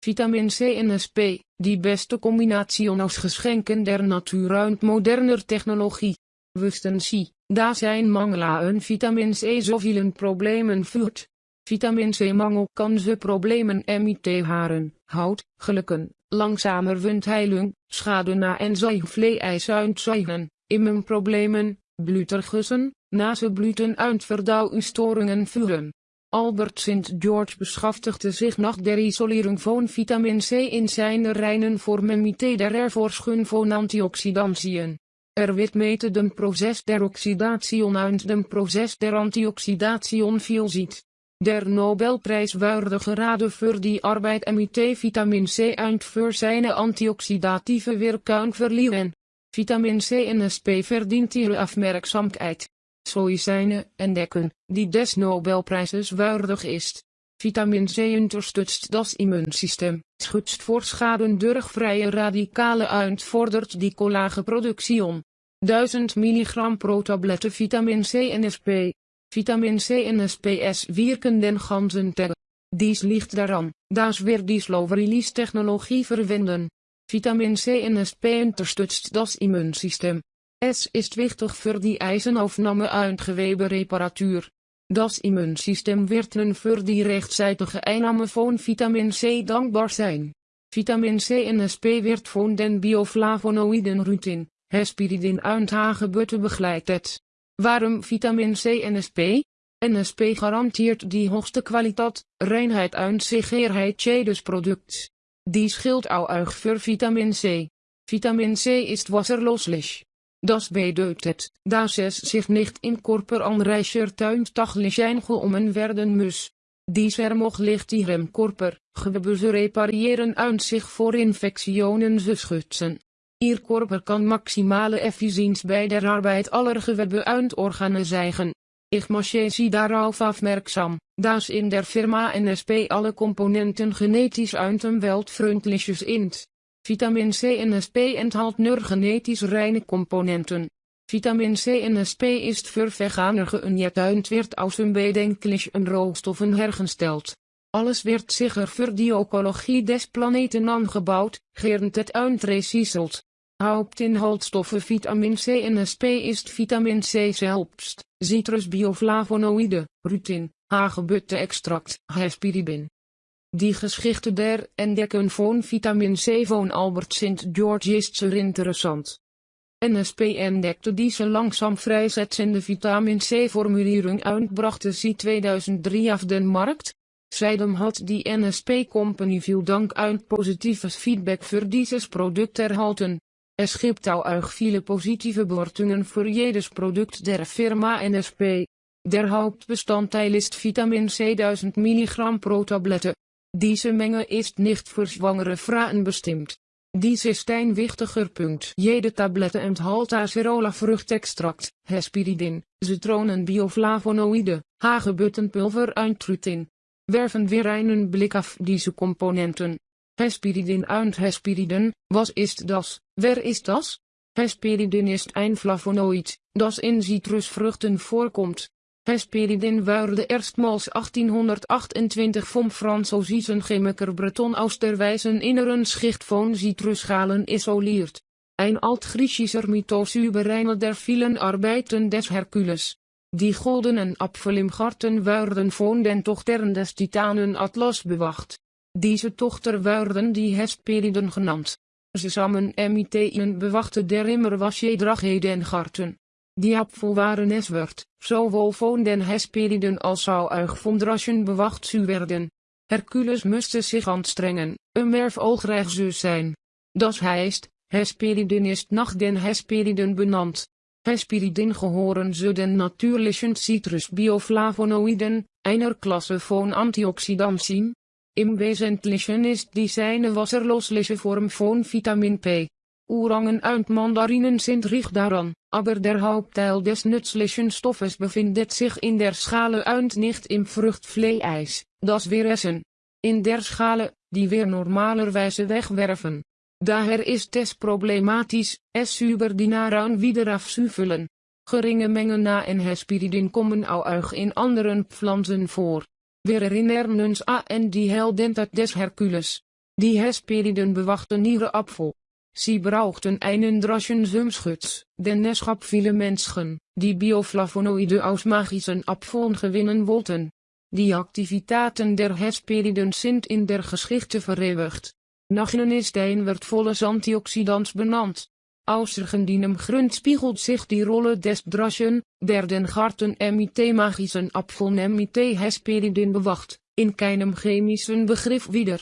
Vitamin C en SP, die beste combinatie aus geschenken der natuur uit moderner technologie. Wisten Sie, da zijn mangel aan vitamin C zoveel problemen voert. Vitamin C mangel kan ze problemen MIT haren, hout, gelukken, langzamer wundheilung, schade na en zuigvlees uitzuigen, immenproblemen, blutergussen, nazenbluten uitverdauwstoringen vuren. Albert St. George beschaftigde zich nach der isolering van vitamin C in zijn reinen voor memite der erforschung van antioxidantien. Er wird meten dem proces der oxidation uit dem proces der antioxidation viel ziet. Der Nobelprijs wurde gerade voor die arbeid MIT vitamin C uit voor zijn antioxidatieve werking verliehen. Vitamin C en SP verdient ihre Zoïcijnen entdekken, die des Nobelprijzes waardig is. Vitamin C unterstützt das immuunsysteem, schützt voor schaden durch vrije radicalen uitvordert die collagenproductie. 1000 mg pro tablette vitamin C en SP. Vitamin C en SPS wirken den ganzen Tag. Dies ligt daaraan, das wir die slow release technologie verwenden. Vitamin C en SP unterstützt das immuunsysteem. Es ist wichtig für die Eisenaufnahme und Gewebereparatur. Das Immunsystem wird nun für die rechtzeitige Einnahme von Vitamin C dankbar sein. Vitamin C en SP wird von den Bioflavonoiden Rutin, Hesperidin und Hagebutte begleitet. Warum Vitamin C en SP? NSP garantiert die hoogste kwaliteit, reinheid und Sicherheit jedes Produkts. Die schild auch für Vitamin C. Vitamin C ist wasserloslich. Das bedeutet, dass es sich nicht im Körper anreichert und taglich eingenommen werden muss. Dies vermoglicht ihrem Körper, Gewebe zu reparieren und sich vor Infektionen zu schützen. Ihr Körper kann maximale Effizienz bei der Arbeit aller Gewebe und Organe zeigen. Ich mache Sie darauf aufmerksam, dass in der Firma NSP alle Komponenten genetisch und umweltfreundlich sind. Vitamin C en SP enthält nur genetisch reine Komponenten. Vitamin C en SP ist für Veganer geuniert und wird aus unbedenklichen Rohstoffen hergestellt. Alles wird sicher für die Ökologie des Planeten angebaut, geerntet und recycelt. Hauptinhaltsstoffe Vitamin C en SP ist Vitamin C selbst, citrusbioflavonoïde, rutin, hagebutte-extract, hesperidin. Die Geschichte der Entdecken von Vitamin C von Albert St. George ist zeer interessant. NSP entdekte diese langsam freisetzende Vitamin C-Formulierung und brachte sie 2003 auf den Markt. Seitdem hat die NSP Company viel Dank und positives Feedback für dieses Produkt erhalten. Es gibt auch viele positive Bewertungen für jedes Produkt der Firma NSP. Der Hauptbestandteil ist Vitamin C 1000 mg pro Tablette. Diese Menge ist nicht für schwangere Frauen bestimmt. Dies ist ein wichtiger Punkt. Jede Tablette enthält acerola Vruchtextract, Hesperidin, Zitronen Bioflavonoïde, Hagebuttenpulver und Trutin. Werfen wir einen Blick auf diese Komponenten. Hesperidin und Hesperidin, was ist das? Wer ist das? Hesperidin ist ein Flavonoid, das in Zitrusvruchten vorkommt. Hesperidin wurde erstmals 1828 vom französischen Chemiker Breton aus der weißen inneren Schicht von Zitrusschalen isoliert. Ein altgriechischer Mythos über eine der vielen Arbeiten des Herkules. Die goldenen Apfel im Garten werden von den Tochtern des Titanen Atlas bewacht. Diese Tochter werden die Hesperiden genannt. Zusammen emiteien bewachte der immer was je Garten. Die Apfel waren es werd, den Hesperiden als zou erg von bewacht zu werden. Hercules musste sich anstrengen, um erfolgreich zu sein. Das heißt, Hesperiden ist nach den Hesperiden benannt. Hesperidin gehören zu den natürlichen Citrus-Bioflavonoiden, einer Klasse von Antioxidantien. Im Wesentlichen ist dies eine wasserlosliche Form von Vitamin P. Orangen und Mandarinen sind reich daran, aber der Hauptteil des nützlichen Stoffes befindet sich in der Schale und nicht im Fruchtfleisch, das wir. In der Schale, die wir normalerweise wegwerfen. Daher ist es problematisch, es über die Nahrung wieder aufzufüllen. Geringe Mengen na en Hesperidin kommen auch in anderen Pflanzen vor. Wir erinnern uns an die Heldentat des Herkules. Die Hesperiden bewachten Nierenapfel. Sie brauchten einen Draschen Sumschutz, denn es gab viele Menschen, die Bioflavonoide aus magischen Apfeln gewinnen wollten. Die Aktivitäten der Hesperiden sind in der Geschichte vereeuwigd. Nach ihnen ist ein wertvolles Antioxidants benannt. Außer diesem Grund spiegelt sich die Rolle des Draschen, der den Garten MIT magischen Apfeln MIT Hesperidin bewacht, in keinem chemischen Begriff wieder.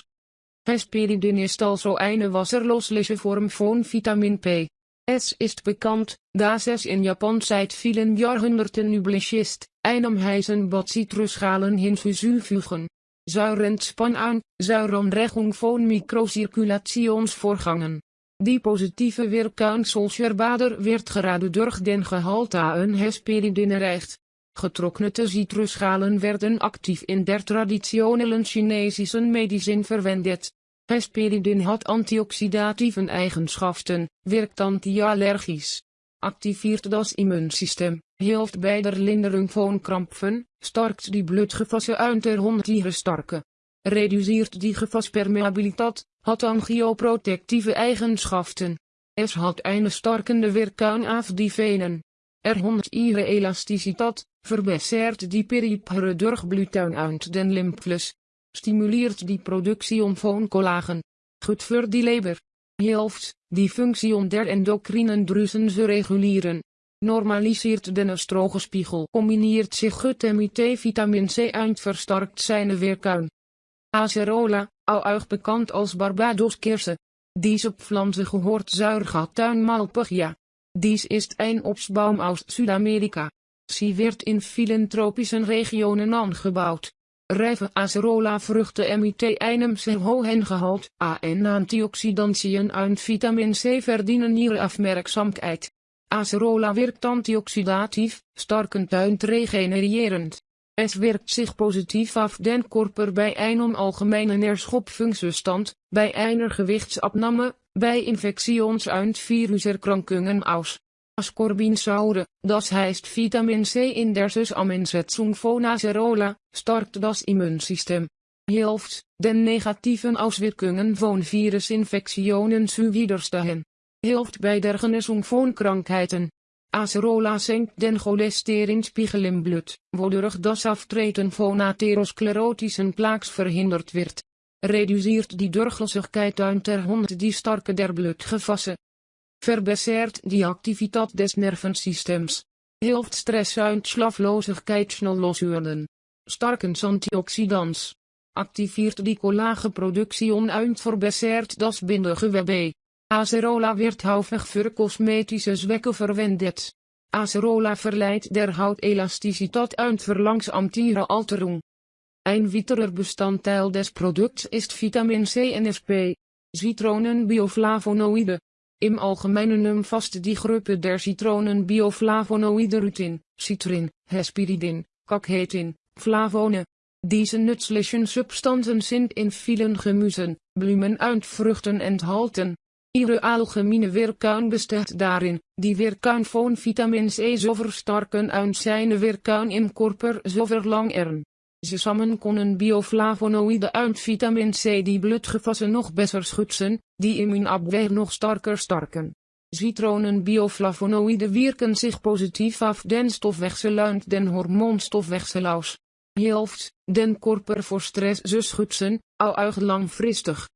Hesperidin ist also eine wasserlösliche Form von Vitamin P. Es ist bekannt, dass es in Japan seit vielen Jahrhunderten üblich ist, einem heißen Bad Zitrusschalen hinzufügen. Zuirentspan aan, zuironregung von Mikrocirculationsvorgangen. Die positieve weerkaanselscherbader werd gerade durch den Gehalte aan Hesperidin erreicht. Getrocknete citrusschalen werden actief in der traditionellen chinesischen medicijn verwendet. Hesperidin hat antioxidatieve eigenschappen, werkt antiallergisch, activiert das Immunsystem, hilft bij der Linderung von Krampfen, starkt die bloedgewassen uit der Hondtiere starke, reduceert die gewaspermeabiliteit, hat angioprotectieve eigenschappen. Es hat eine starkende Wirkung auf die Venen. Er hond ihre Elasticität, verbessert die periphere Durchblutung uit den Lymphus, stimuleert die productie van collagen. Goed voor die leber. Helft, die functie om der endocrine drusen te reguleren. Normaliseert de estrogenspiegel. Combineert zich goed met vitamine C uit versterkt zijn weerkuin. Acerola, al bekend als Barbados kersen. Diese Pflanze gehoort zuigertuin Malpigia. Dies ist ein Obstbaum aus Südamerika. Sie wird in vielen tropischen regionen angebouwd. Rijve acerola vruchten emite einem zeer hohen gehalte A en antioxidantien en vitamine C verdienen ihre afmerkzaamheid. Acerola werkt antioxidatief, starkend en regenererend. Es werkt zich positief af den korper bij een algemene neerschopfunctiestand, bij einer gewichtsabname, bij infections- en viruserkrankungen aus. Ascorbinsäure, das heißt Vitamin C in der Zusammensetzung von Acerola, stärkt das Immunsystem. Hilft, den negativen Auswirkungen von Virusinfektionen zu widerstehen. Hilft bei der Genesung Krankheiten. Acerola senkt den cholesterinspiegel im Blut, wodurch das Auftreten von atherosklerotischen Plaques verhindert wird. Reduziert die Durchlässigkeit der Hund die starke der Blutgewassen verbessert die activiteit des nervensystems, hilft stress uit slafloosheid snel loswerden, starkens antioxidants, activeert die collagenproductie en verbessert das bindegewebe. Acerola wird häufig für kosmetische Zwecke verwendet. Acerola verleiht der Haut Elasticität und verlangsamt ihre Alterung. Ein weiterer Bestandteil des Produkts ist Vitamin C en SP. Citronen bioflavonoïden. Im Allgemeinen umfasst die Gruppe der Citronen bioflavonoïden rutin, citrin, hesperidin, kakhetin, flavone. Diese nützlichen Substanzen sind in vielen Gemüsen, Blumen und Früchten enthalten. Ihre algemene Wirkung besteht darin, die Wirkung von Vitamin C zu verstärken und seine Wirkung im Körper zu verlangern. Zusammen kunnen bioflavonoïden uit vitamin C die bloedgewassen nog beter schützen, die immuunabweer nog sterker sterken. Citronen bioflavonoïden werken zich positief af den stofwechsel uit den hormoonstofwechsel aus. Helft, den korper voor stress ze schützen, al erg langfristig.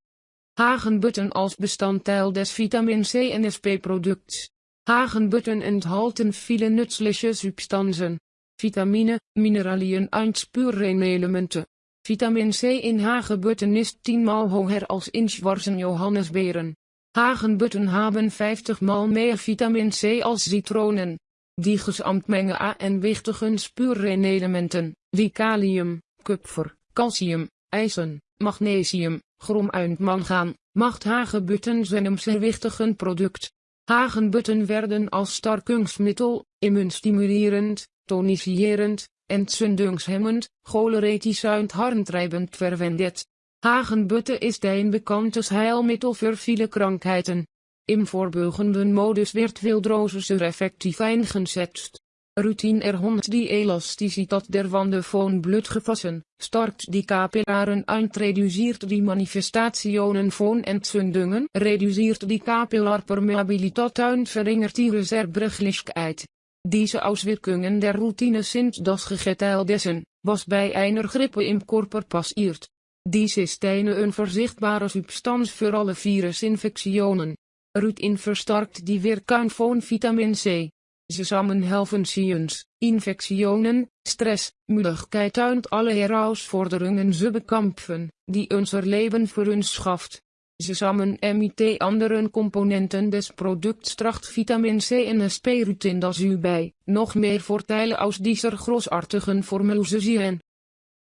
Hagenbutten als bestanddeel des vitamin C en SP-products. Hagenbutten enthalten viele nützliche substanzen vitamine, mineraliën en spurenelementen. Vitamin C in hagebutten is 10 maal hoger als in schwarzen johannesberen. Hagenbutten hebben 50 maal meer vitamin C als citronen. Die mengen A en wichtige spurenelementen, wie kalium, kupfer, calcium, ijzer, magnesium, chrom en mangaan, macht hagebutten zijn een zeer wichtig product. Hagenbutten werden als sterkingsmiddel, immuunstimulerend, toniserend, entzündungshemmend, choleretisch und harntreibend verwendet. Hagenbutte ist ein bekanntes Heilmittel für viele Krankheiten. Im vorbeugenden Modus wird Wildrose sehr effektiv eingesetzt. Routine erhond die elasticiteit der wanden van bloedgewassen, starkt die capillaren uit reduceert die manifestationen van entzündungen, reduceert die capillarpermeabiliteit uit verringert die reservebrechlichkeit. Deze Auswirkungen der Routine sind das Gegeteil dessen, was bij einer Grippe im Körper passiert. Dies ist eine unverzichtbare Substanz für alle Virusinfektionen. Routine verstärkt die Wirkung von Vitamin C. Zusammen helfen ziens, infectionen, stress, müdigkeit und alle herausforderungen zu bekämpfen, die unser Leben für uns schafft. Zusammen mit anderen Komponenten des Produkts tracht Vitamin C en SP-Rutin das u bij, nog meer voordelen aus dieser großartigen Formel zien.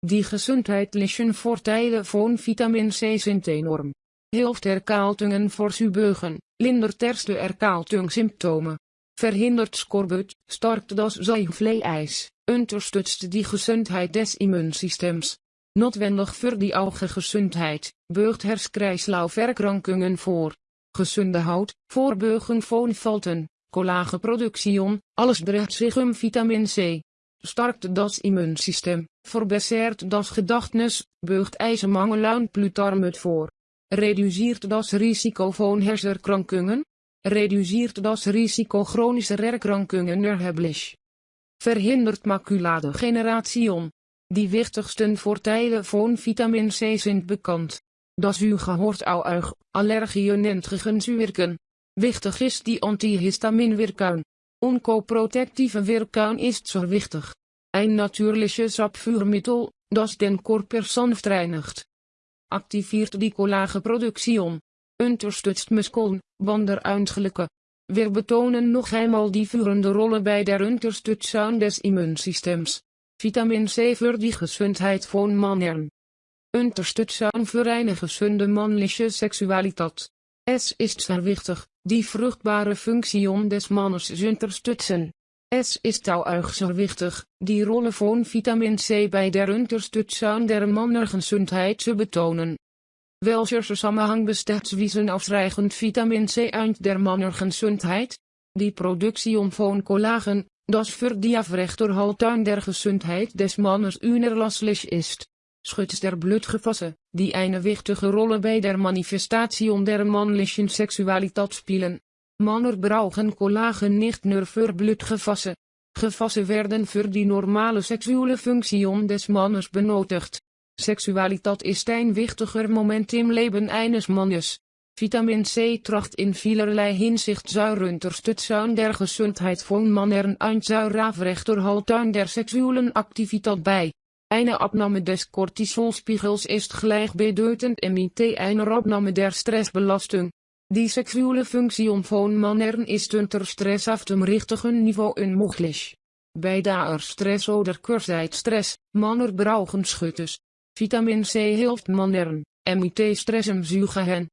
Die gesundheitlichen Vorteile von Vitamin C sind enorm. Hilft erkaltungen voor beugen, lindert erste erkaltungssymptomen, verhindert skorbut, starkt das Zeigvleeijs, unterstützt die Gesundheit des Immuunsystems. Notwendig für die Augengesundheit, beugt herskreislauferkrankungen voor. Gesunde hout, voorbeugen von Falten, collagenproduction, alles dreht zich um Vitamin C. Starkt das Immuunsysteem, verbessert das Gedachtes, beugt ijzermangel und Plutarmut voor. Reduceert das Risiko von hersenkrankungen, reduceert das Risiko chronischer Erkrankungen erheblich. Verhindert maculadegeneration. Die wichtigsten Vorteile von Vitamin C sind bekannt. Das u gehoord auch Allergien entgegenzuwirken. Wichtig is die antihistaminwirkung. Onkoprotectieve Wirkung ist so wichtig. Ein natürliches Abführmittel, das den Körper sanft reinigt. Activiert die collagenproduction unterstützt Muskeln, Wanderuitgelijke. Wir betonen nog eenmaal die führende rollen bij der Unterstützung des Immuunsystems. Vitamin C für die Gesundheit von Männern. Unterstützung für eine gesunde männliche Sexualität. Es ist sehr wichtig, die fruchtbare Funktion des Mannes zu unterstützen. Es ist auch sehr wichtig, die Rolle von Vitamin C bei der Unterstützung der Männergesundheit zu betonen. Welcher Zusammenhang besteht zwischen ausreichend Vitamin C und der Mannergesundheit? Die Produktion von Collagen, das für die Aufrechterhaltung der Gesundheit des Mannes unerlässlich ist. Schutz der Blutgewassen, die eine wichtige Rolle bei der Manifestation der männlichen Sexualität spielen. Männer brauchen Collagen nicht nur für Blutgewassen. Gewassen werden für die normale sexuelle Funktion des Mannes benötigt. Seksualiteit is een wichtiger moment im Leben eines Mannes. Vitamin C tracht in vielerlei Hinsicht zur Unterstützung der Gesundheit von Männern und zur Aufrechterhaltung der sexuellen Aktivität bei. Eine Abnahme des Cortisolspiegels ist gleichbedeutend mit einer Abnahme der Stressbelastung. Die sexuelle Funktion von Männern ist unter Stress auf dem richtigen Niveau unmöglich. Bei der Stress oder Kurzzeitstress, Männer brauchen Schüttes. Vitamin C hilft Männern, MIT stressen zugen.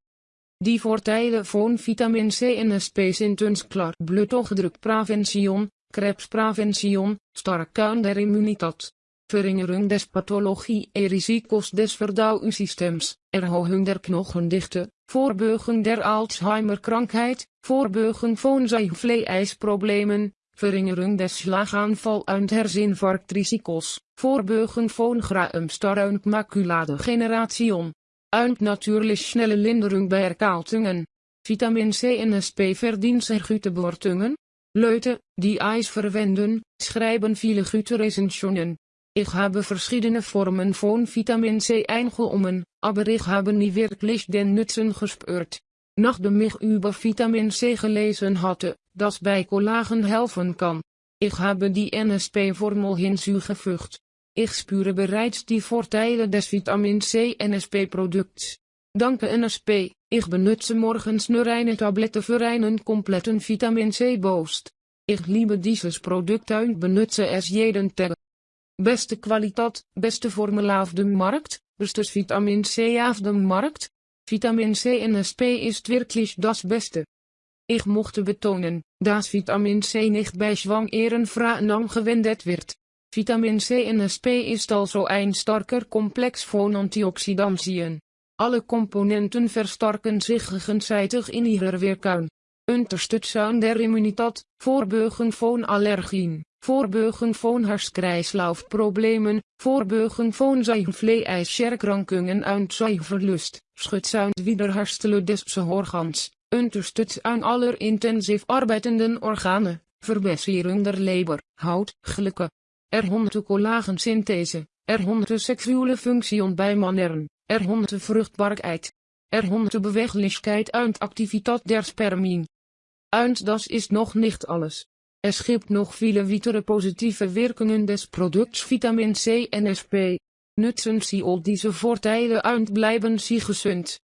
Die Vorteile von Vitamin C in SP sind uns klar. Blutdruckprevention, Krebsprevention, Stärkung der Immunität. Verringerung des Pathologie e Risikos des Verdauungssystems, Erhöhung der Knochendichte, Vorbeugung der Alzheimer-Krankheit, Vorbeugung von Zeigvleeijsproblemen, verringering des Schlagaanval und Herzinfarktrisiko's, Vorbeugen von Graumstar und Makuladegeneration. Und natürlich schnelle Linderung bei Erkaltungen. Vitamin C en SP verdient sehr gute Bewertungen. Leute, die Eis verwenden, schreiben viele gute Rezensionen. Ich habe verschiedene Formen von Vitamin C eingenommen, aber ich habe nie wirklich den Nutzen gespürt. Nachdem ich über Vitamin C gelesen hatte, das bei Collagen helfen kann. Ich habe die NSP-Formel hinzugefügt. Ich spüre bereits die Vorteile des Vitamin C NSP-Produkts. Danke NSP, ich benutze morgens nur eine Tablette für einen kompletten Vitamin C-Boost. Ich liebe dieses Produkt und benutze es jeden Tag. Beste Qualität, beste Formel auf dem Markt, bestes Vitamin C auf dem Markt. Vitamin C NSP ist wirklich das Beste. Ich mochte betonen, dass Vitamin C nicht bei schwangeren angewendet wird. Vitamin C en SP is also een sterker complex van antioxidantieën. Alle componenten versterken zich gegenseitig in ihrer weerkuin. Unterstützen der Immunität, Vorbeugen von Allergien, Vorbeugen von van Vorbeugen von Seifleischerkrankungen und Seiferlust, Schutzen wieder herstellen des Organs, Unterstützen aller intensiv arbeitenden organen, Verbesseren der Leber, Haut, gelukken. Er honderde collageen collagensynthese, er honderde seksuele functie bij mannen, honderde vruchtbaarheid, er honderde beweglichkeit und activiteit der Spermien. Uit das is nog niet alles. Er schipt nog viele weitere positieve werkingen des product's Vitamin C en SP. Nutzen Sie all diese Vorteile und bleiben Sie gesund.